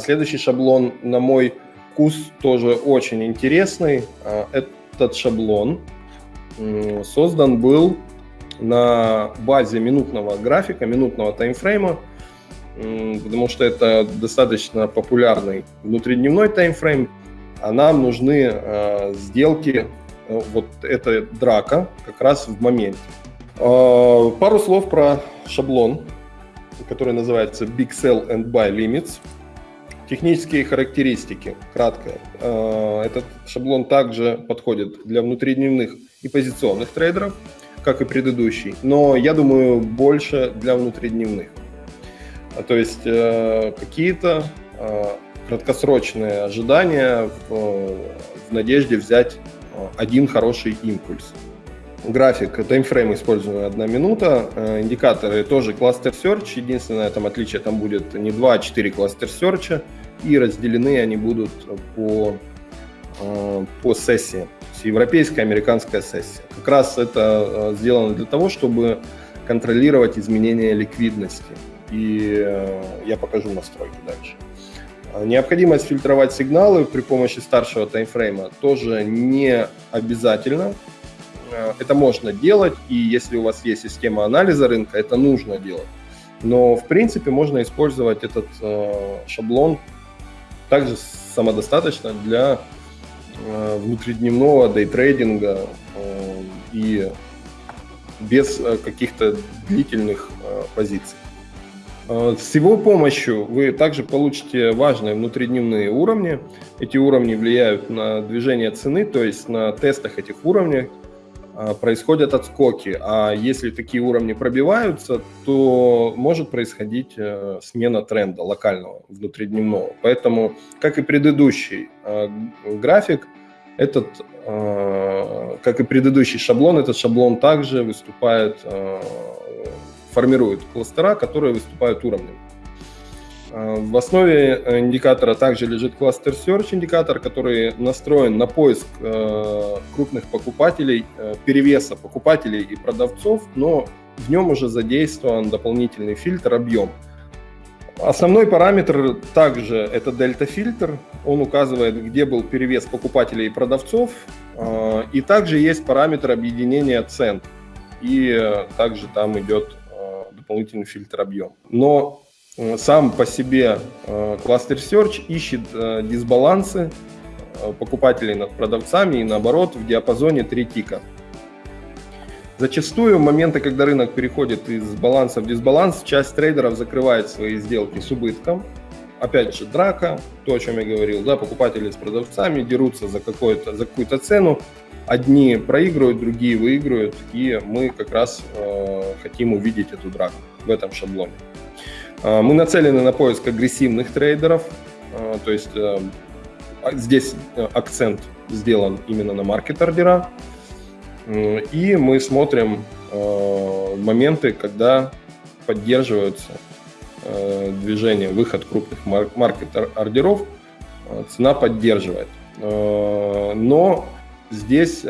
Следующий шаблон, на мой вкус, тоже очень интересный. Этот шаблон создан был на базе минутного графика, минутного таймфрейма, потому что это достаточно популярный внутридневной таймфрейм, а нам нужны э, сделки, э, вот эта драка как раз в моменте. Э, пару слов про шаблон, который называется Big Sell and Buy Limits. Технические характеристики, кратко. Э, этот шаблон также подходит для внутридневных и позиционных трейдеров, как и предыдущий, но я думаю больше для внутридневных. То есть э, какие-то э, краткосрочные ожидания в, надежде взять один хороший импульс. График, таймфрейм используем одна минута, индикаторы тоже кластер search, единственное там отличие там будет не 2, а 4 кластер search, и разделены они будут по, э, по сессии, европейская, американская сессия. Как раз это сделано для того, чтобы контролировать изменения ликвидности и э, я покажу настройки дальше. А, необходимость фильтровать сигналы при помощи старшего таймфрейма тоже не обязательно. Это можно делать, и если у вас есть система анализа рынка, это нужно делать. Но, в принципе, можно использовать этот э, шаблон также самодостаточно для э, внутридневного дейтрейдинга э, и без э, каких-то длительных позиций. С его помощью вы также получите важные внутридневные уровни. Эти уровни влияют на движение цены, то есть на тестах этих уровней происходят отскоки. А если такие уровни пробиваются, то может происходить э, смена тренда локального, внутридневного. Поэтому, как и предыдущий график, этот, как и предыдущий шаблон, этот шаблон также выступает формируют кластера, которые выступают уровнем. А, в основе э, индикатора также лежит кластер Search индикатор, который настроен на поиск э, крупных покупателей, э, перевеса покупателей и продавцов, но в нем уже задействован дополнительный фильтр объем. Основной параметр также это дельта-фильтр. Он указывает, где был перевес покупателей и продавцов. И также есть параметр объединения цен. И также там идет дополнительный фильтр объем. Но сам по себе э, кластер Search ищет э, дисбалансы покупателей над продавцами и наоборот в диапазоне 3 тика. Зачастую моменты, когда рынок переходит из баланса в дисбаланс, часть трейдеров закрывает свои сделки с убытком. Опять же, драка, то, о чем я говорил, да, покупатели с продавцами дерутся за, за какую-то цену, одни проигрывают, другие выигрывают, и мы как раз э, хотим увидеть эту драку в этом шаблоне. Э, мы нацелены на поиск агрессивных трейдеров, э, то есть э, а, здесь акцент сделан именно на маркет-ордера, и мы смотрим моменты, когда поддерживаются движение, выход крупных маркет-ордеров, цена поддерживает. Но Здесь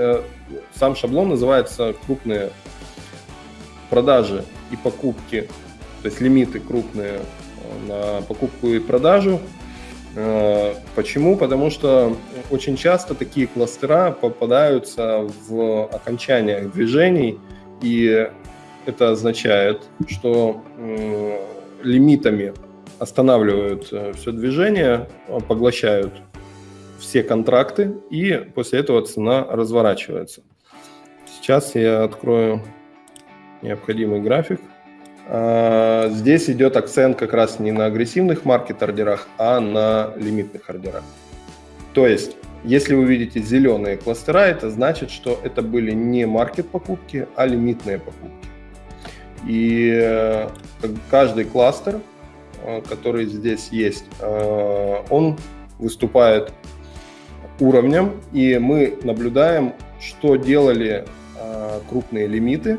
сам шаблон называется крупные продажи и покупки, то есть лимиты крупные э, на покупку и продажу. Э, почему? Потому что очень часто такие кластера попадаются в окончаниях движений, и это означает, что лимитами останавливают все движение, поглощают все контракты, и после этого цена разворачивается. Сейчас я открою необходимый график. А, здесь идет акцент как раз не на агрессивных маркет-ордерах, а на лимитных ордерах. То есть, если вы видите зеленые кластера, это значит, что это были не маркет-покупки, а лимитные покупки. И э, каждый кластер, э, который здесь есть, э, он выступает уровням, и мы наблюдаем, что делали крупные лимиты,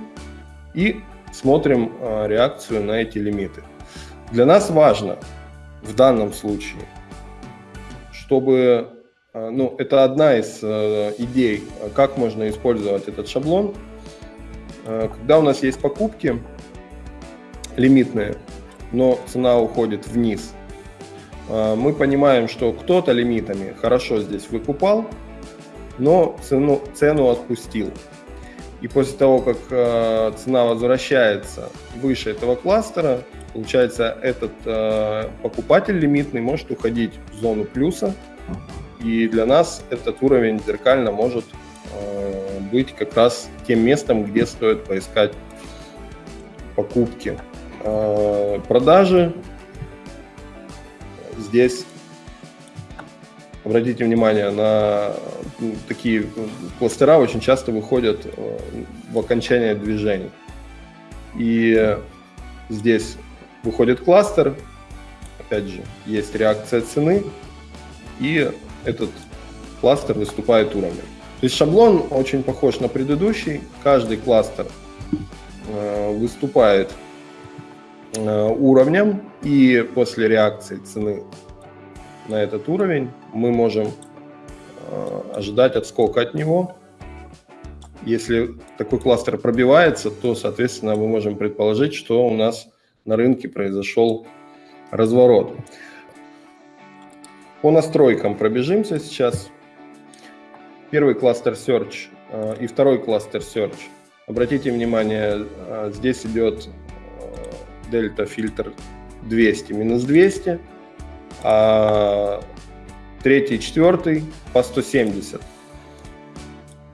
и смотрим э, реакцию на эти лимиты. Для нас важно в данном случае, чтобы, э, ну, это одна из э, идей, как можно использовать этот шаблон. Когда у нас есть покупки лимитные, но цена уходит вниз, мы понимаем, что кто-то лимитами хорошо здесь выкупал, но цену, цену отпустил. И после того, как э, цена возвращается выше этого кластера, получается, этот э, покупатель лимитный может уходить в зону плюса. И для нас этот уровень зеркально может э, быть как раз тем местом, где стоит поискать покупки. Э, продажи здесь обратите внимание на такие кластера очень часто выходят э, в окончание движений. И здесь выходит кластер, опять же, есть реакция цены, и этот кластер выступает уровнем. То есть шаблон очень похож на предыдущий, каждый кластер э, выступает э, уровнем, и после реакции цены на этот уровень мы можем э, ожидать отскока от него. Если такой кластер пробивается, то, соответственно, мы можем предположить, что у нас на рынке произошел разворот. По настройкам пробежимся сейчас. Первый кластер Search э, и второй кластер Search. Обратите внимание, э, здесь идет дельта фильтр 200 минус 200 а третий, четвертый по 170.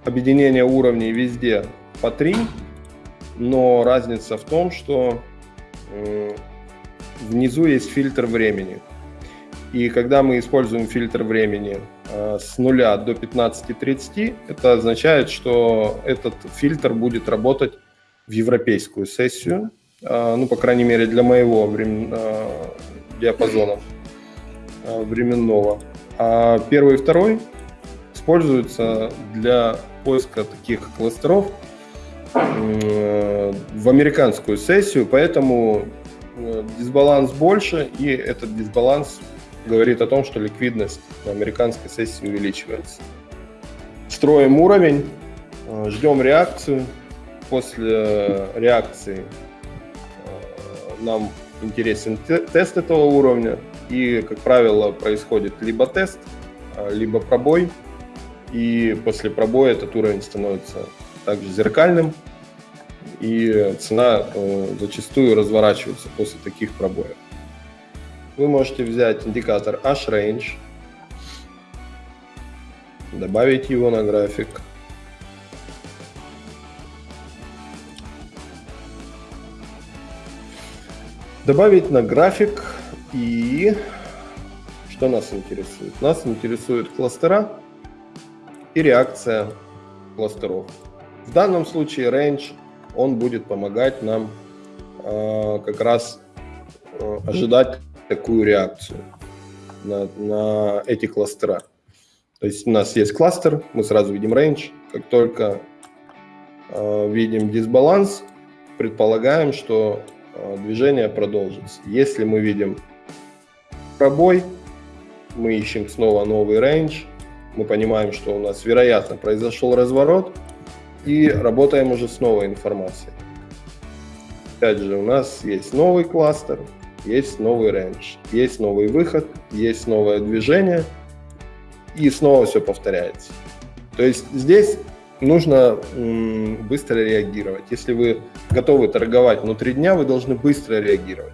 Объединение уровней везде по 3, но разница в том, что внизу есть фильтр времени. И когда мы используем фильтр времени а, с 0 до 15.30, это означает, что этот фильтр будет работать в европейскую сессию, а, ну, по крайней мере, для моего времен... А, диапазона. Э, временного. А первый и второй используются для поиска таких кластеров э, в американскую сессию, поэтому э, дисбаланс больше, и этот дисбаланс говорит о том, что ликвидность на американской сессии увеличивается. Строим уровень, ждем реакцию. После реакции нам интересен тест этого уровня. И, как правило, происходит либо тест, а, либо пробой. И после пробоя этот уровень становится также зеркальным. И цена э, зачастую разворачивается после таких пробоев. Вы можете взять индикатор H-Range, добавить его на график. Добавить на график и что нас интересует? Нас интересует кластера и реакция кластеров. В данном случае range, он будет помогать нам э, как раз э, ожидать такую реакцию на, на эти кластера. То есть у нас есть кластер, мы сразу видим range. Как только э, видим дисбаланс, предполагаем, что э, движение продолжится. Если мы видим пробой, мы ищем снова новый рейндж, мы понимаем, что у нас, вероятно, произошел разворот, и работаем уже с новой информацией. Опять же, у нас есть новый кластер, есть новый рейндж, есть новый выход, есть новое движение, и снова все повторяется. То есть здесь нужно быстро реагировать. Если вы готовы торговать внутри дня, вы должны быстро реагировать.